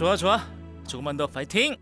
좋아 좋아. 조금만 더 파이팅.